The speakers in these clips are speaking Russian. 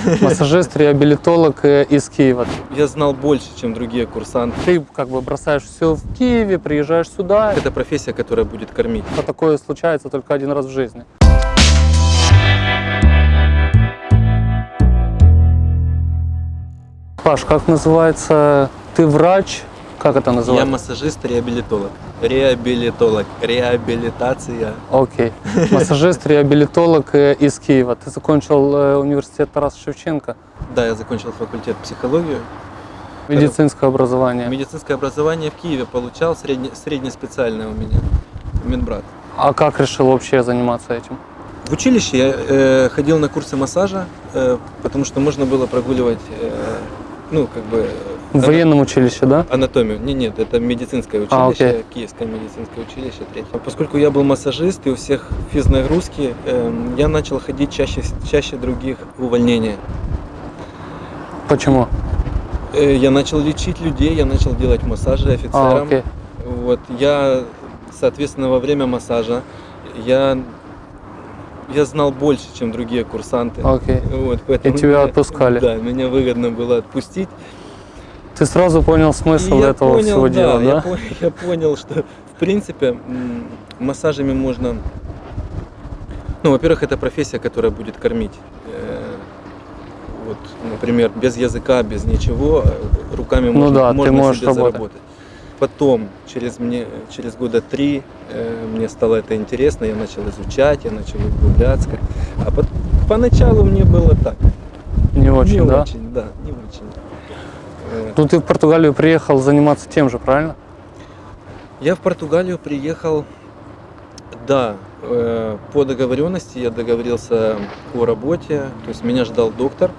Массажист, реабилитолог э, из Киева. Я знал больше, чем другие курсанты. Ты как бы бросаешь все в Киеве, приезжаешь сюда. Это профессия, которая будет кормить. А такое случается только один раз в жизни. Паш, как называется? Ты врач? Как это Я называется? массажист-реабилитолог. Реабилитолог. Реабилитация. Окей. Массажист, реабилитолог э, из Киева. Ты закончил э, университет Тараса Шевченко. Да, я закончил факультет психологию. Медицинское образование. Медицинское образование в Киеве получал, средне, среднеспециальное у меня. Медбрат. А как решил вообще заниматься этим? В училище я э, ходил на курсы массажа, э, потому что можно было прогуливать, э, ну, как бы... В военном училище, да? Анатомию. Не, нет, это медицинское А, училище, окей. Киевское медицинское училище, третье. Поскольку я был массажист и у всех физнагрузки, эм, я начал ходить чаще, чаще других в увольнение. Почему? Э, я начал лечить людей, я начал делать массажи А, офицерам. окей. Вот, я, соответственно, во время массажа я, я знал больше, чем другие курсанты. Окей. Вот, поэтому тебя меня- отпускали? Да, меня выгодно было отпустить. Ты сразу понял И смысл я этого понял, всего да, дела, я, да? по- я понял, что в принципе массажами можно. Ну, во-первых, это профессия, которая будет кормить. Э, Вот, например, без языка, без ничего, э, руками Ну можно, да, ты можно можешь себе работать. заработать. Потом, через, мне, через года три, э, мне стало это интересно, я начал изучать, я начал углубляться. А по- поначалу мне было так. Не очень, не да? очень, да, Ну ты в Португалию приехал заниматься тем же, правильно? Я в Португалию приехал, да, э, по договоренности я договорился о работе, то есть меня ждал доктор.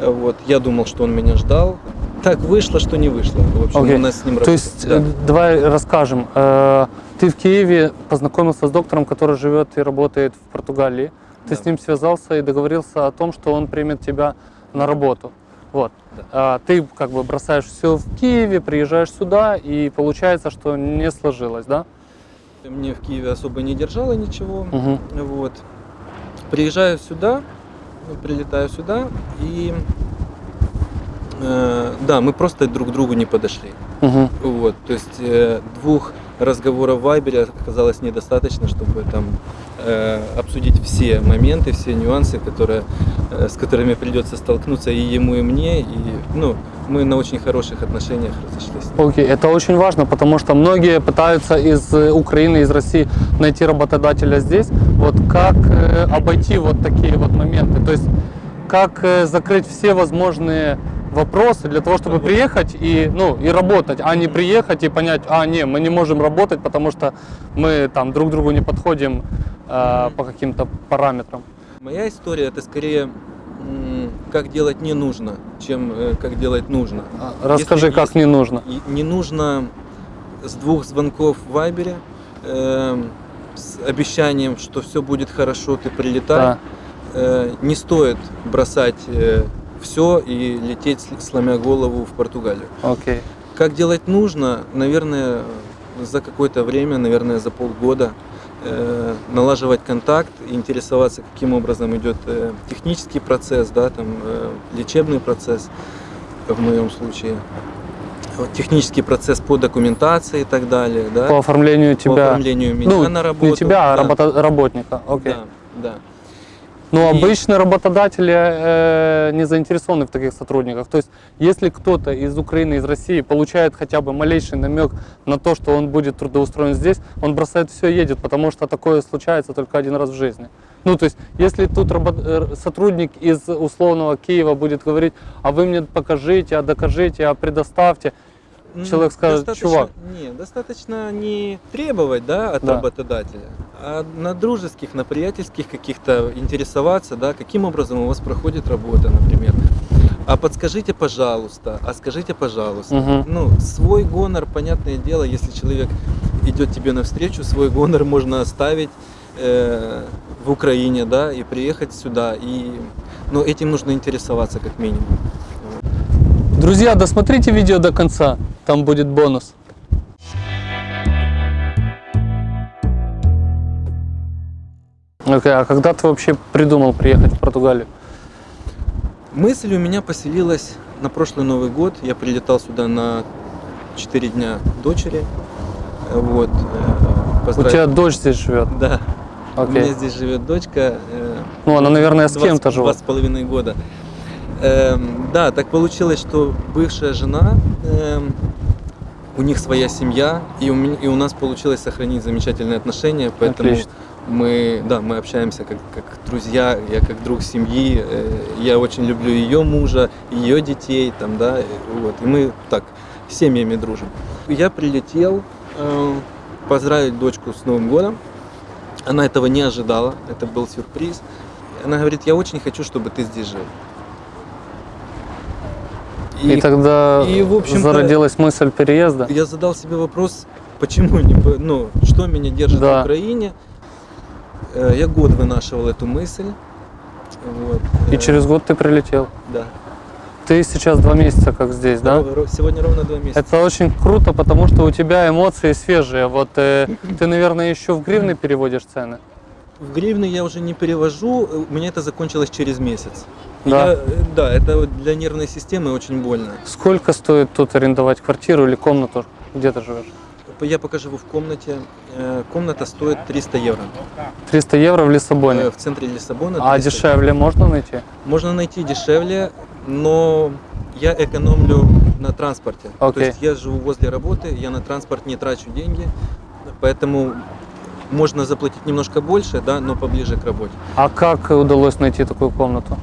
Вот, я думал, что он меня ждал. Так вышло, что не вышло. В общем, Окей. у нас с ним То работа- есть, да. э, давай расскажем. Э, Ты в Киеве познакомился с доктором, который живет и работает в Португалии. Ты Да. с ним связался и договорился о том, что он примет тебя на работу. Вот. А Ты как бы бросаешь все в Киеве, приезжаешь сюда, и получается, что не сложилось, да? Мне в Киеве особо не держало ничего. Угу. Вот. Приезжаю сюда, ну, прилетаю сюда, и э, да, мы просто друг к другу не подошли. Угу. Вот, то есть э, двух разговоров в Вайбере оказалось недостаточно, чтобы там обсудить все моменты, все нюансы, которые, э, с которыми придется столкнуться и ему, и мне. И, ну, мы на очень хороших отношениях разошлись. Окей, это очень важно, потому что многие пытаются из э, Украины, из России найти работодателя здесь. Вот как э, обойти вот такие вот моменты? То есть как э, закрыть все возможные вопросы для того, чтобы приехать и, ну, и работать, а не приехать и понять, а, не, мы не можем работать, потому что мы там друг другу не подходим э, по каким-то параметрам. Моя история это скорее как делать не нужно, чем э, как делать нужно. А, Расскажи, Если- как если- не нужно. Не нужно с двух звонков в Вайбере эм, с обещанием, что все будет хорошо, ты прилетай. Да. Э, не стоит бросать все и лететь, сломя голову в Португалию. Окей. Как делать нужно, наверное, за какое-то время, наверное, за полгода э, налаживать контакт, интересоваться, каким образом идет э, технический процесс, да, там, э, лечебный процесс в моем случае, вот, технический процесс по документации и так далее, да, По оформлению по тебя. оформлению меня ну, на работу. не тебя, а да, работа- работника. Окей. Да, да. Но И- обычно работодатели э, не заинтересованы в таких сотрудниках. То есть, если кто-то из Украины, из России получает хотя бы малейший намек на то, что он будет трудоустроен здесь, он бросает все и едет, потому что такое случается только один раз в жизни. Ну, то есть, если тут рабо- э, сотрудник из условного Киева будет говорить, а вы мне покажите, а докажите, а предоставьте, Человек скажет, достаточно- «Чувак». Не, достаточно не требовать, да, от Да. работодателя, а на дружеских, на приятельских каких-то интересоваться, да, каким образом у вас проходит работа, например. А подскажите, пожалуйста, а скажите, пожалуйста. Мгм. Ну, свой гонор, понятное дело, если человек идет тебе навстречу, свой гонор можно оставить э, в Украине, да, и приехать сюда. И, но этим нужно интересоваться как минимум. Друзья, досмотрите видео до конца, там будет бонус. Окей, а когда ты вообще придумал приехать в Португалию? Мысль у меня поселилась на прошлый Новый год. Я прилетал сюда на 4 дня дочери. Вот. э, У тебя дочь здесь живет. Да. У Окей. меня здесь живет дочка. э, Ну, она, наверное, с два кем-то Два живет. с половиной года. Эм, да, так получилось, что бывшая жена, эм, у них своя семья, и у, меня, и у нас получилось сохранить замечательные отношения, поэтому Отлично. мы, да, мы общаемся как, как друзья, я как друг семьи, э, я очень люблю ее мужа, ее детей, там, да, э, вот, и мы так с семьями дружим. Я прилетел э, поздравить дочку с Новым годом, она этого не ожидала, это был сюрприз. Она говорит, я очень хочу, чтобы ты здесь жил. И, тогда и, в общем-то, зародилась мысль переезда. я задал себе вопрос, почему не, ну, что меня держит Да. в Украине. Э, Я год вынашивал эту мысль. Вот. И Э, через год ты прилетел. Да. Ты сейчас два месяца как здесь, да? Сегодня ровно два месяца. Это очень круто, потому что у тебя эмоции свежие. Вот э, ты, наверное, еще в гривны переводишь цены. В гривны я уже не перевожу, э, у меня это закончилось через месяц. Да. Я, да, это для нервной системы очень больно. Сколько стоит тут арендовать квартиру или комнату, где ты живешь? Я пока живу в комнате. Э, Комната стоит 300 евро. 300 евро в Лиссабоне. Э, В центре Лиссабона. А 300. дешевле можно найти? Можно найти дешевле, но я экономлю на транспорте. То Окей. есть я живу возле работы, я на транспорт не трачу деньги, поэтому можно заплатить немножко больше, да, но поближе к работе. А как удалось найти такую комнату?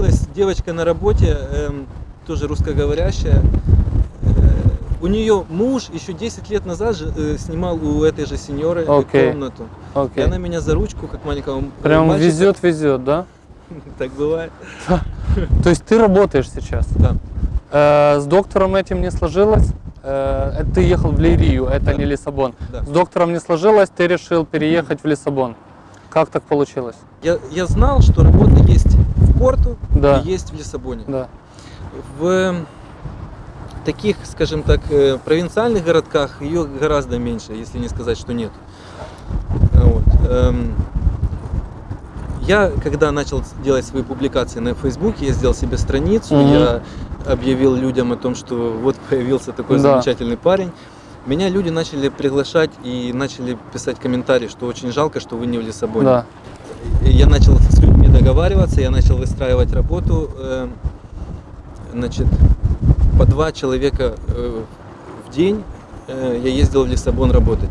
Так получилось, девочка на работе, эм, тоже русскоговорящая, э, у нее муж еще 10 лет назад же, э, снимал у этой же сеньоры Окей. комнату. И Окей. она меня за ручку, как маленького Прям мальчика, везет, везет, да? Так бывает. То есть ты работаешь сейчас? Да. Э, с доктором этим не сложилось? Э, ты ехал в Лирию, это Да. не Лиссабон. Да. С доктором не сложилось, ты решил переехать в Лиссабон. Как так получилось? Я, я знал, что работа есть в Порту Да. и есть в Лиссабоне. Да. В таких, скажем так, э, провинциальных городках ее гораздо меньше, если не сказать, что нет. Вот. эм, Я, когда начал делать свои публикации на Фейсбуке, я сделал себе страницу, Мгм. я объявил людям о том, что вот появился такой Да. замечательный парень. Меня люди начали приглашать и начали писать комментарии, что очень жалко, что вы не в Лиссабоне. Да. Я начал договариваться, я начал выстраивать работу. э, Значит, по два человека э, в день э, я ездил в Лиссабон работать.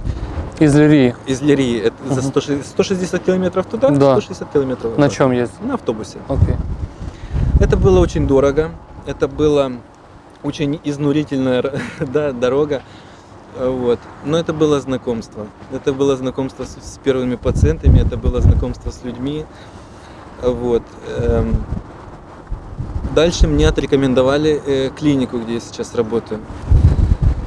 Из Лирии. Из Лирии. Это за Мгм. 160 160 километров туда, Да. 160 километров На чем ездил? На автобусе. Окей. Это было очень дорого. Это была очень изнурительная да, дорога. Вот. Но это было знакомство. Это было знакомство с, с первыми пациентами, это было знакомство с людьми. Вот. эм. Дальше мне отрекомендовали э, клинику, где я сейчас работаю.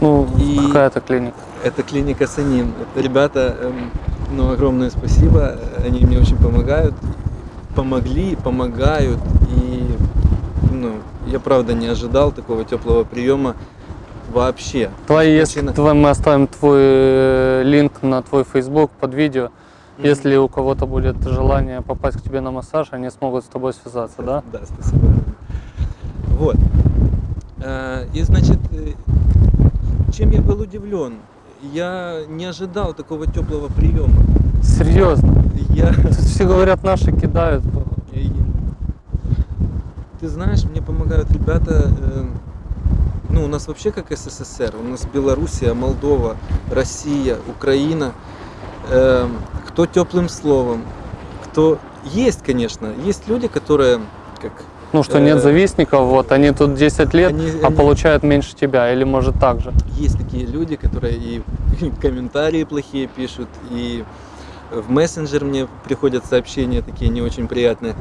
Ну, И- какая это клиника? Это клиника Санин. Это ребята, эм, ну, огромное спасибо. Они мне очень помогают. Помогли, помогают. И ну, я правда не ожидал такого теплого приема вообще. Твои, если Причина- мы оставим твой э, линк на твой Facebook под видео. Если у кого-то будет желание попасть к тебе на массаж, они смогут с тобой связаться, да? Да, спасибо. Вот. Э, И значит, э, чем я был удивлен? Я не ожидал такого теплого приема. Серьезно. Я, Тут все говорят, наши кидают. Ты знаешь, мне помогают ребята, э, ну, у нас вообще как СССР, у нас Белоруссия, Молдова, Россия, Украина, кто теплым словом, кто... Есть, конечно, есть люди, которые, как Ну что, нет Э, завистников, вот, они тут 10 лет, они- а они- получают меньше тебя, или может так же. есть такие люди, которые и комментарии плохие пишут, и в мессенджер мне приходят сообщения такие не очень приятные.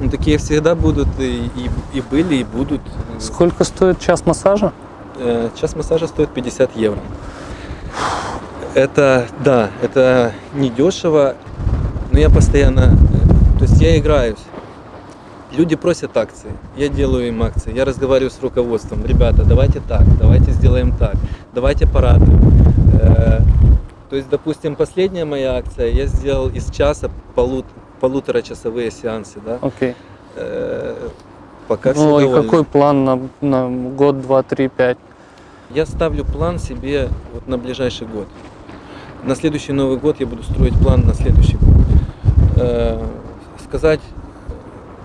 Ну, такие всегда будут, и, и, и были, и будут. Сколько стоит час массажа? Э, Час массажа стоит 50 евро. Это, да, это не дешево, но я постоянно, то есть я играюсь. Люди просят акции, я делаю им акции, я разговариваю с руководством. Ребята, давайте так, давайте сделаем так, давайте порадуем. Э, То есть, допустим, последняя моя акция, я сделал из часа полут, полуторачасовые сеансы, да. Окей. Э, Пока Ну и довольны. какой план на, на год, два, три, пять? Я ставлю план себе вот на ближайший год. На следующий Новый год я буду строить план на следующий год. Э, сказать,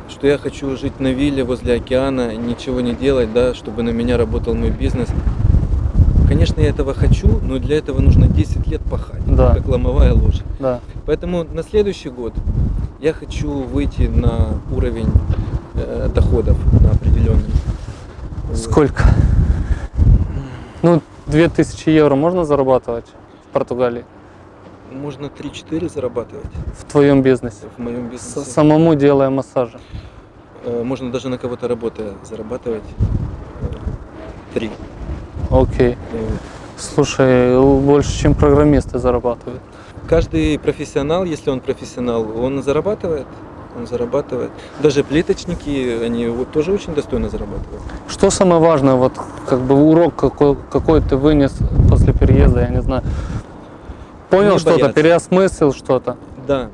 что я хочу жить на вилле возле океана, ничего не делать, да, чтобы на меня работал мой бизнес. Конечно, я этого хочу, но для этого нужно 10 лет пахать, Да. как ломовая лошадь. Да. Поэтому на следующий год я хочу выйти на уровень э, доходов на определенный. Сколько? Ну, 2000 евро можно зарабатывать Португалии? Можно 3-4 зарабатывать В твоем бизнесе? в моем бизнесе. самому делая массажи. Э, Можно даже на кого-то работая зарабатывать. э, Три. Окей. Э, Слушай, больше, чем программисты зарабатывают. Каждый профессионал, если он профессионал, он зарабатывает. Он зарабатывает. Даже плиточники, они вот тоже очень достойно зарабатывают. Что самое важное, вот как бы урок какой, какой ты вынес после переезда, я не знаю. Понял что-то, переосмыслил что-то. Да.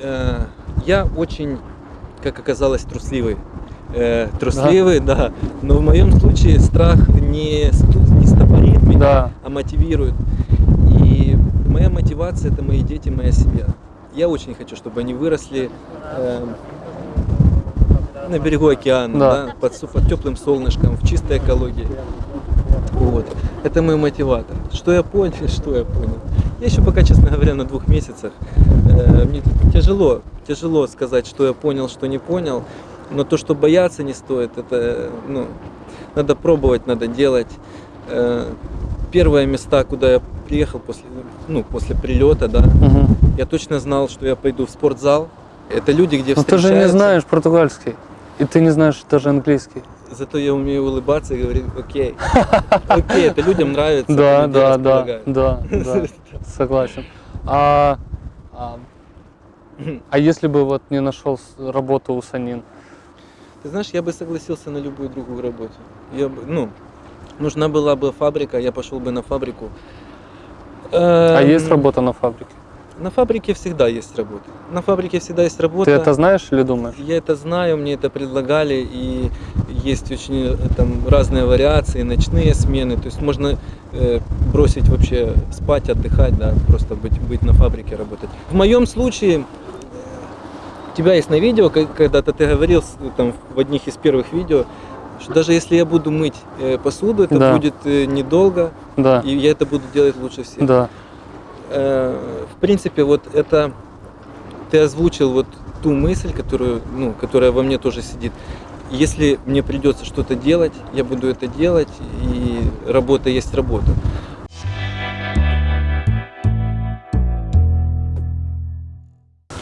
Э, Я очень, как оказалось, трусливый. Э, Трусливый, да. Но в моем случае страх не, не стопорит меня, Да. а мотивирует. И моя мотивация это мои дети, моя семья. Я очень хочу, чтобы они выросли э, на берегу океана, Да. да, под, под теплым солнышком, в чистой экологии. Вот. Это мой мотиватор. Что я понял, что я понял. Я еще пока, честно говоря, на двух месяцах. Э, Мне тяжело, тяжело сказать, что я понял, что не понял. Но то, что бояться не стоит, это, ну, надо пробовать, надо делать. Э, Первые места, куда я приехал после, ну, после прилета, да, Мгм. я точно знал, что я пойду в спортзал. Это люди, где Но ты же не встречаются. знаешь португальский. И ты не знаешь даже английский. Зато я умею улыбаться и говорить, окей. Окей, это людям нравится. Да, да, да, да, да, согласен. А, а, а если бы вот не нашел работу у Санин? Ты знаешь, я бы согласился на любую другую работу. Я бы, ну, нужна была бы фабрика, я пошел бы на фабрику. А Эм, есть работа на фабрике? На фабрике всегда есть работа. На фабрике всегда есть работа. Ты это знаешь или думаешь? Я это знаю, мне это предлагали, и есть очень э, там разные вариации, ночные смены. То есть можно э, бросить вообще спать, отдыхать, да, просто быть, быть на фабрике работать. В моем случае, э, у тебя есть на видео, когда-то ты говорил там, в одних из первых видео, что даже если я буду мыть э, посуду, это Да. будет э, недолго, Да, и я это буду делать лучше всех. да. Э, в принципе, вот это ты озвучил вот ту мысль, которую, ну, которая во мне тоже сидит. Если мне придется что-то делать, я буду это делать, и работа есть работа.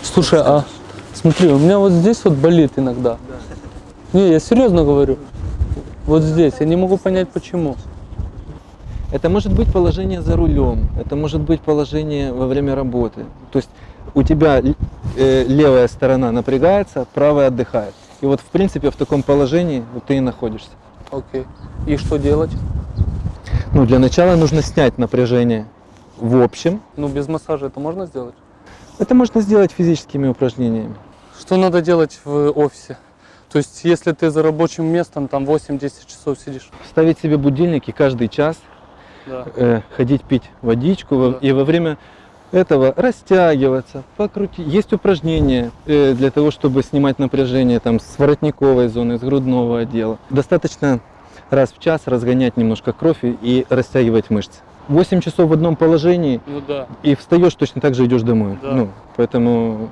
Слушай, а смотри, у меня вот здесь вот болит иногда. Не, я серьезно говорю. Вот здесь, я не могу понять почему. Это может быть положение за рулем, это может быть положение во время работы. То есть у тебя э, левая сторона напрягается, правая отдыхает. И вот в принципе в таком положении вот ты и находишься. Окей. И что делать? Ну, для начала нужно снять напряжение в общем. Ну, без массажа это можно сделать? Это можно сделать физическими упражнениями. Что надо делать в офисе? То есть, если ты за рабочим местом там 8-10 часов сидишь. Ставить себе будильники каждый час, Да. э, ходить пить водичку во- Да. и во время этого растягиваться, покрутить. Есть упражнения э, для того, чтобы снимать напряжение там, с воротниковой зоны, с грудного отдела. Достаточно раз в час разгонять немножко кровь и- и растягивать мышцы. 8 часов в одном положении Ну да. и встаешь точно так же идешь домой. Да. Ну, поэтому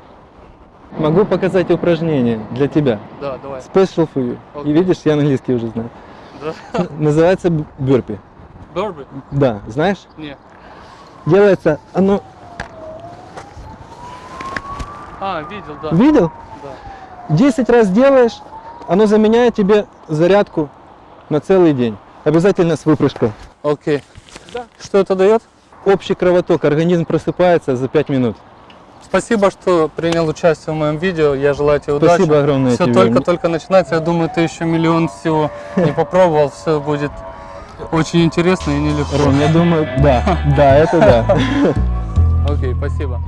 могу показать упражнение для тебя. Да, давай. Special for you. И Окей. видишь, я английский уже знаю. Да. Называется бюрпи. Бёрби? Да, знаешь? Не. Делается оно... А, видел, да. Видел? да. 10 раз делаешь, оно заменяет тебе зарядку на целый день. Обязательно с выпрыжкой. Окей. Да. Что это дает? Общий кровоток, организм просыпается за 5 минут. Спасибо, что принял участие в моем видео. Я желаю тебе удачи. Спасибо огромное Все только-только начинается. Я думаю, ты еще миллион всего не попробовал. Все будет очень интересно и нелегко. Ром, я думаю, да, да, это да. Окей, спасибо.